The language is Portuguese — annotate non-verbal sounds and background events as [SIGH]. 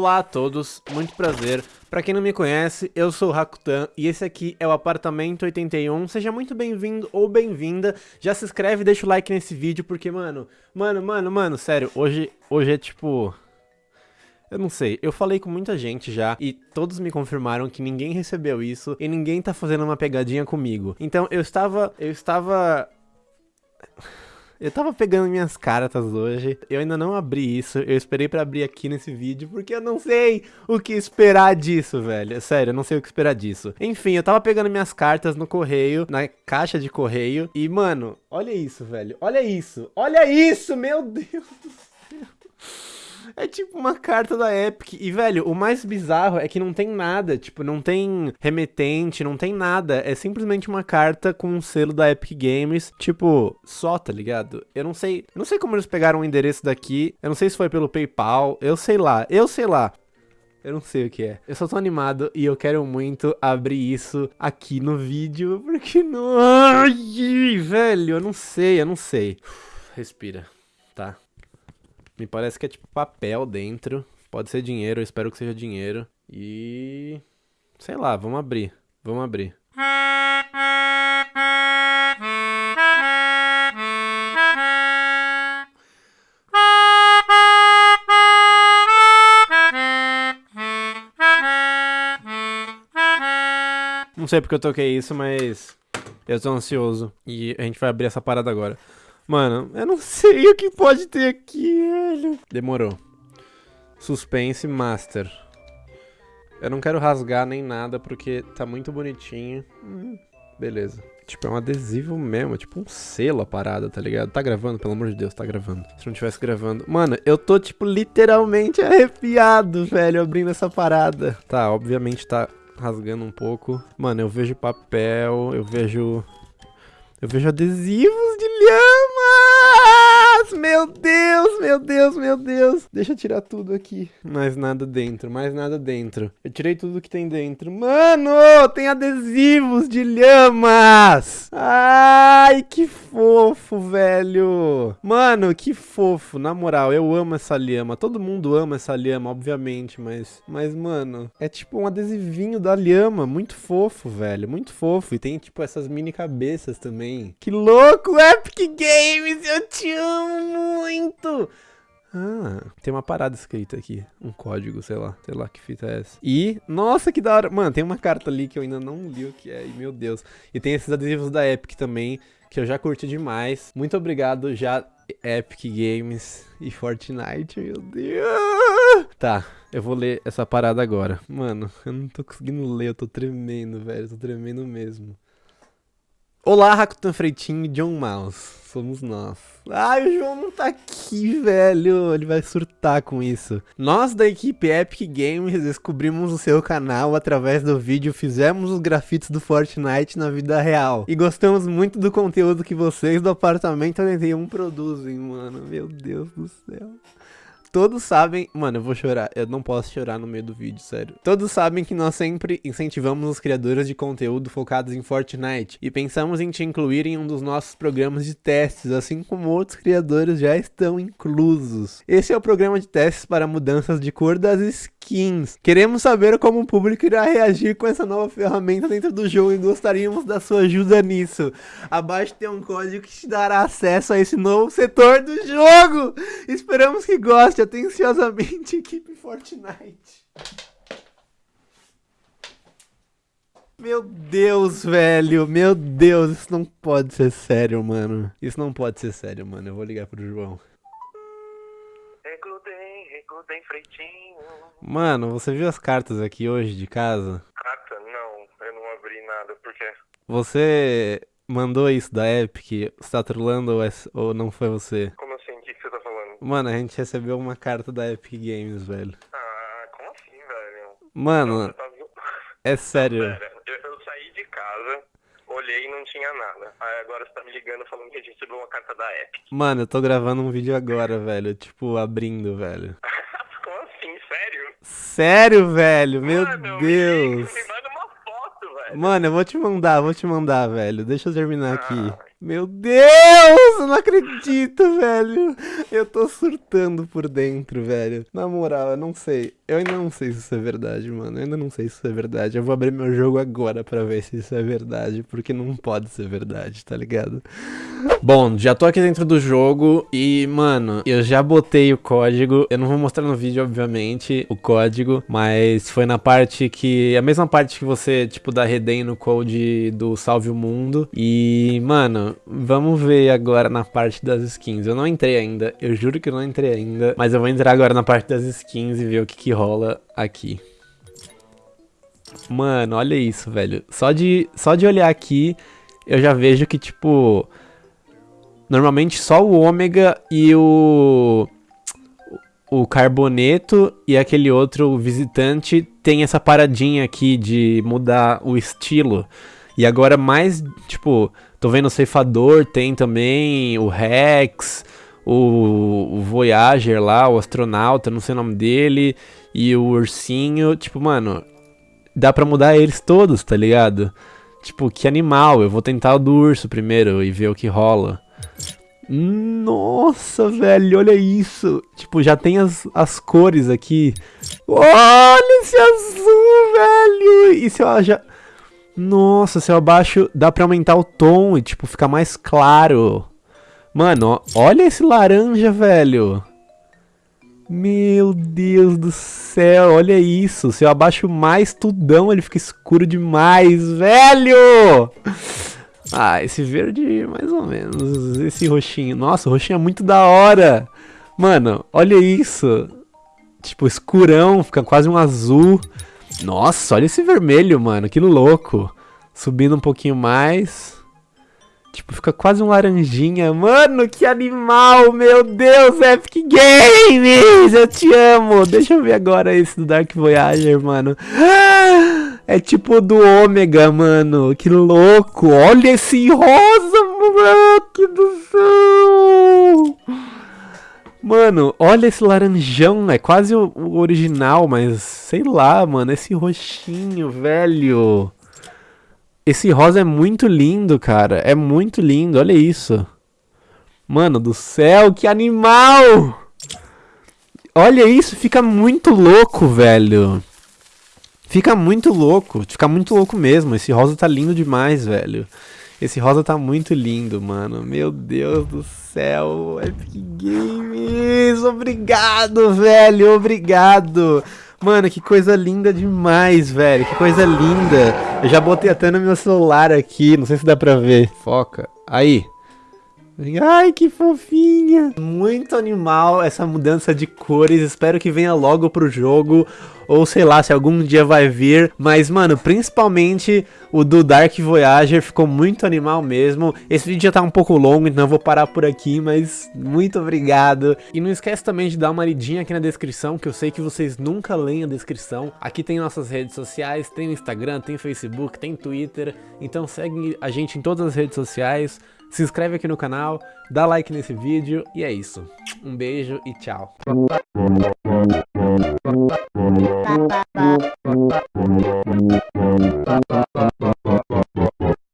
Olá a todos, muito prazer. Pra quem não me conhece, eu sou o Rakutan e esse aqui é o Apartamento 81. Seja muito bem-vindo ou bem-vinda. Já se inscreve e deixa o like nesse vídeo porque, mano, mano, mano, mano, sério, hoje, hoje é tipo... Eu não sei, eu falei com muita gente já e todos me confirmaram que ninguém recebeu isso e ninguém tá fazendo uma pegadinha comigo. Então eu estava, eu estava... Eu tava pegando minhas cartas hoje, eu ainda não abri isso, eu esperei pra abrir aqui nesse vídeo, porque eu não sei o que esperar disso, velho. Sério, eu não sei o que esperar disso. Enfim, eu tava pegando minhas cartas no correio, na caixa de correio, e, mano, olha isso, velho. Olha isso, olha isso, meu [LAUGHS] Deus do céu. É tipo uma carta da Epic. E, velho, o mais bizarro é que não tem nada. Tipo, não tem remetente, não tem nada. É simplesmente uma carta com um selo da Epic Games. Tipo, só, tá ligado? Eu não sei. Eu não sei como eles pegaram o endereço daqui. Eu não sei se foi pelo PayPal. Eu sei lá. Eu sei lá. Eu não sei o que é. Eu só tô animado e eu quero muito abrir isso aqui no vídeo. Porque não. Ai, velho, eu não sei, eu não sei. Respira, tá? Me parece que é tipo papel dentro. Pode ser dinheiro, eu espero que seja dinheiro. E. Sei lá, vamos abrir. Vamos abrir. Não sei porque eu toquei isso, mas eu tô ansioso. E a gente vai abrir essa parada agora. Mano, eu não sei o que pode ter aqui, velho. Demorou. Suspense Master. Eu não quero rasgar nem nada porque tá muito bonitinho. Hum, beleza. Tipo, é um adesivo mesmo, tipo um selo a parada, tá ligado? Tá gravando? Pelo amor de Deus, tá gravando. Se não tivesse gravando... Mano, eu tô, tipo, literalmente arrepiado, velho, abrindo essa parada. Tá, obviamente tá rasgando um pouco. Mano, eu vejo papel, eu vejo... Eu vejo adesivos de mom. Lhama! Meu Deus, meu Deus, meu Deus. Deixa eu tirar tudo aqui. Mais nada dentro, mais nada dentro. Eu tirei tudo que tem dentro. Mano, tem adesivos de lhamas. Ai, que fofo, velho. Mano, que fofo. Na moral, eu amo essa lhama. Todo mundo ama essa lhama, obviamente, mas... Mas, mano, é tipo um adesivinho da lhama. Muito fofo, velho. Muito fofo. E tem, tipo, essas mini cabeças também. Que louco, Epic Games. Eu te amo muito! Ah, tem uma parada escrita aqui. Um código, sei lá. Sei lá que fita é essa. E, nossa, que da hora. Mano, tem uma carta ali que eu ainda não li o que é. E, meu Deus. E tem esses adesivos da Epic também, que eu já curti demais. Muito obrigado já, Epic Games e Fortnite, meu Deus. Tá, eu vou ler essa parada agora. Mano, eu não tô conseguindo ler, eu tô tremendo, velho. Eu tô tremendo mesmo. Olá, Rakutan Freitinho e John Mouse. Somos nós. Ai, o João não tá aqui, velho. Ele vai surtar com isso. Nós da equipe Epic Games descobrimos o seu canal através do vídeo Fizemos os grafites do Fortnite na vida real. E gostamos muito do conteúdo que vocês do Apartamento 81 produzem, mano. Meu Deus do céu. Todos sabem... Mano, eu vou chorar. Eu não posso chorar no meio do vídeo, sério. Todos sabem que nós sempre incentivamos os criadores de conteúdo focados em Fortnite. E pensamos em te incluir em um dos nossos programas de testes, assim como outros criadores já estão inclusos. Esse é o programa de testes para mudanças de cor das skins. Queremos saber como o público irá reagir com essa nova ferramenta dentro do jogo e gostaríamos da sua ajuda nisso. Abaixo tem um código que te dará acesso a esse novo setor do jogo. Esperamos que goste atenciosamente equipe Fortnite. Meu Deus, velho. Meu Deus, isso não pode ser sério, mano. Isso não pode ser sério, mano. Eu vou ligar pro João. Freitinho. Mano, você viu as cartas aqui hoje de casa? Carta? Não, eu não abri nada. Por quê? Você mandou isso da Epic? Você tá trolando ou, é, ou não foi você? Como assim? O que, que você tá falando? Mano, a gente recebeu uma carta da Epic Games, velho. Ah, como assim, velho? Mano, tá é sério. Pera, eu, eu saí de casa, olhei e não tinha nada. Aí agora você tá me ligando falando que a gente recebeu uma carta da Epic. Mano, eu tô gravando um vídeo agora, velho. Tipo, abrindo, velho. [LAUGHS] como assim? Sério? Sério, velho? Meu Mano, Deus. Me, me manda uma foto, velho. Mano, eu vou te mandar, vou te mandar, velho. Deixa eu terminar aqui. Ah. Meu Deus, Nossa, não acredito, velho. Eu tô surtando por dentro, velho. Na moral, eu não sei. Eu ainda não sei se isso é verdade, mano. Eu ainda não sei se isso é verdade. Eu vou abrir meu jogo agora pra ver se isso é verdade. Porque não pode ser verdade, tá ligado? Bom, já tô aqui dentro do jogo e, mano, eu já botei o código. Eu não vou mostrar no vídeo, obviamente, o código. Mas foi na parte que... A mesma parte que você, tipo, dá redem no code do Salve o Mundo. E, mano, vamos ver agora na parte das skins. Eu não entrei ainda. Eu juro que eu não entrei ainda. Mas eu vou entrar agora na parte das skins e ver o que que rola aqui. Mano, olha isso, velho. Só de, só de olhar aqui, eu já vejo que, tipo... Normalmente só o ômega e o... O carboneto e aquele outro visitante tem essa paradinha aqui de mudar o estilo. E agora mais, tipo, tô vendo o ceifador, tem também o Rex, o, o Voyager lá, o astronauta, não sei o nome dele e o ursinho, tipo, mano, dá pra mudar eles todos, tá ligado? Tipo, que animal, eu vou tentar o do urso primeiro e ver o que rola. Nossa, velho, olha isso. Tipo, já tem as, as cores aqui. Olha esse azul, velho. E se eu já... Nossa, se eu abaixo, dá pra aumentar o tom e, tipo, ficar mais claro. Mano, olha esse laranja, velho. Meu Deus do céu, olha isso. Se eu abaixo mais tudão, ele fica escuro demais, velho! Ah, esse verde, mais ou menos. Esse roxinho. Nossa, o roxinho é muito da hora. Mano, olha isso. Tipo, escurão, fica quase um azul. Nossa, olha esse vermelho, mano. Que louco. Subindo um pouquinho mais. Tipo, fica quase um laranjinha. Mano, que animal! Meu Deus, Epic Games! Eu te amo! Deixa eu ver agora esse do Dark Voyager, mano. É tipo do Ômega, mano. Que louco! Olha esse rosa, moleque do céu! Mano, olha esse laranjão. É quase o, original, mas sei lá, mano. Esse roxinho, velho. Esse rosa é muito lindo, cara. É muito lindo, olha isso. Mano do céu, que animal! Olha isso, fica muito louco, velho. Fica muito louco, fica muito louco mesmo. Esse rosa tá lindo demais, velho. Esse rosa tá muito lindo, mano. Meu Deus do céu. Epic Games, obrigado, velho, obrigado. Mano, que coisa linda demais, velho. Que coisa linda. Eu já botei até no meu celular aqui. Não sei se dá pra ver. Foca. Aí. Ai, que fofinha. Muito animal essa mudança de cores. Espero que venha logo pro jogo. Ou sei lá, se algum dia vai vir. Mas, mano, principalmente o do Dark Voyager ficou muito animal mesmo. Esse vídeo já tá um pouco longo, então eu vou parar por aqui. Mas muito obrigado. E não esquece também de dar uma lidinha aqui na descrição, que eu sei que vocês nunca leem a descrição. Aqui tem nossas redes sociais, tem o Instagram, tem o Facebook, tem Twitter. Então segue a gente em todas as redes sociais se inscreve aqui no canal, dá like nesse vídeo e é isso. Um beijo e tchau. ba ba